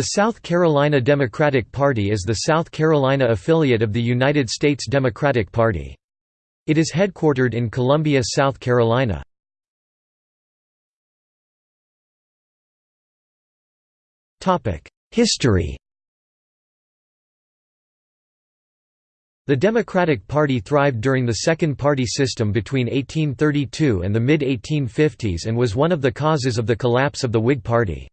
The South Carolina Democratic Party is the South Carolina affiliate of the United States Democratic Party. It is headquartered in Columbia, South Carolina. History The Democratic Party thrived during the Second Party System between 1832 and the mid-1850s and was one of the causes of the collapse of the Whig Party.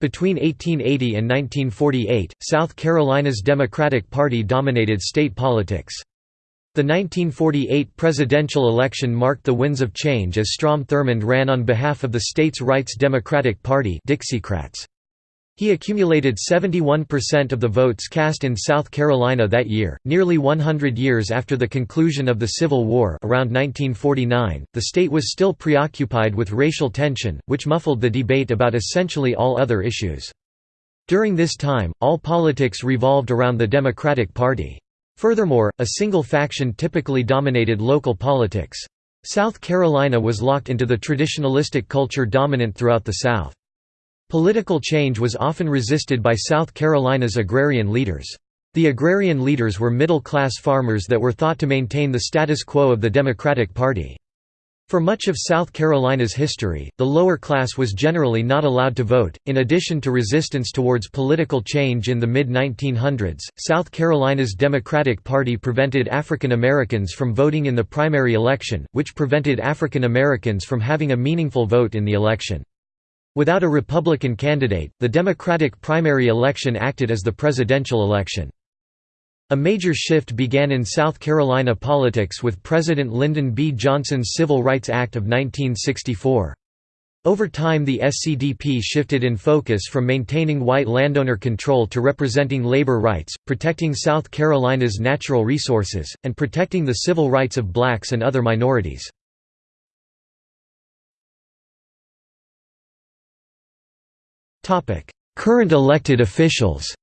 Between 1880 and 1948, South Carolina's Democratic Party dominated state politics. The 1948 presidential election marked the winds of change as Strom Thurmond ran on behalf of the state's Rights Democratic Party Dixiecrats. He accumulated 71% of the votes cast in South Carolina that year. Nearly 100 years after the conclusion of the Civil War, around 1949, the state was still preoccupied with racial tension, which muffled the debate about essentially all other issues. During this time, all politics revolved around the Democratic Party. Furthermore, a single faction typically dominated local politics. South Carolina was locked into the traditionalistic culture dominant throughout the South. Political change was often resisted by South Carolina's agrarian leaders. The agrarian leaders were middle-class farmers that were thought to maintain the status quo of the Democratic Party. For much of South Carolina's history, the lower class was generally not allowed to vote. In addition to resistance towards political change in the mid 1900s, South Carolina's Democratic Party prevented African Americans from voting in the primary election, which prevented African Americans from having a meaningful vote in the election. Without a Republican candidate, the Democratic primary election acted as the presidential election. A major shift began in South Carolina politics with President Lyndon B. Johnson's Civil Rights Act of 1964. Over time the SCDP shifted in focus from maintaining white landowner control to representing labor rights, protecting South Carolina's natural resources, and protecting the civil rights of blacks and other minorities. Current elected officials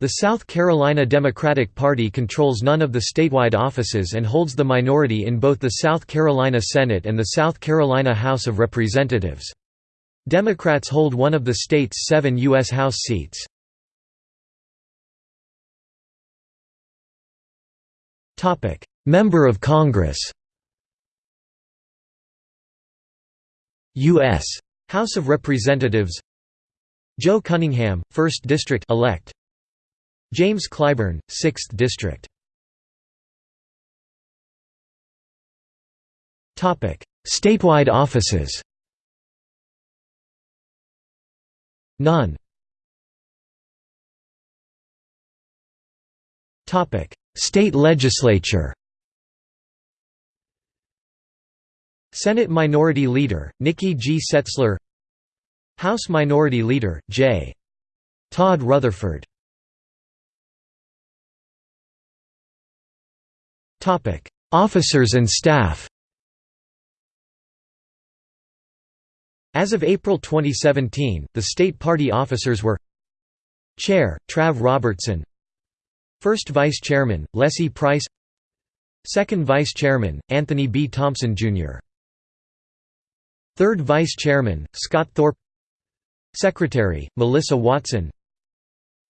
The South Carolina Democratic Party controls none of the statewide offices and holds the minority in both the South Carolina Senate and the South Carolina House of Representatives. Democrats hold one of the state's seven U.S. House seats. Member of Congress U.S. House of Representatives. Joe Cunningham, 1st District elect. James Clyburn, 6th District. Statewide offices. None. State legislature Senate Minority Leader, Nikki G. Setzler House Minority Leader, J. Todd Rutherford Officers and staff As of April 2017, the state party officers were Chair, Trav Robertson First Vice Chairman, Leslie Price Second Vice Chairman, Anthony B. Thompson, Jr. Third Vice Chairman, Scott Thorpe. Secretary, Melissa Watson.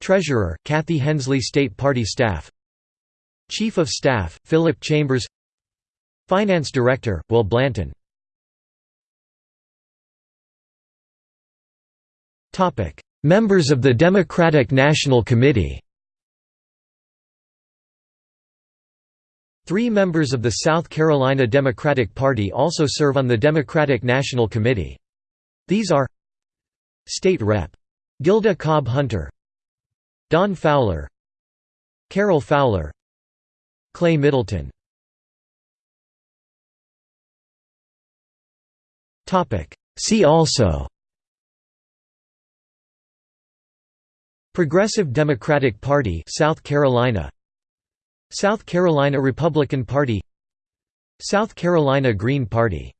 Treasurer, Kathy Hensley State Party Staff. Chief of Staff, Philip Chambers. Finance Director, Will Blanton. Members of the Democratic National Committee Three members of the South Carolina Democratic Party also serve on the Democratic National Committee. These are State Rep. Gilda Cobb Hunter Don Fowler Carol Fowler Clay Middleton See also Progressive Democratic Party South Carolina South Carolina Republican Party South Carolina Green Party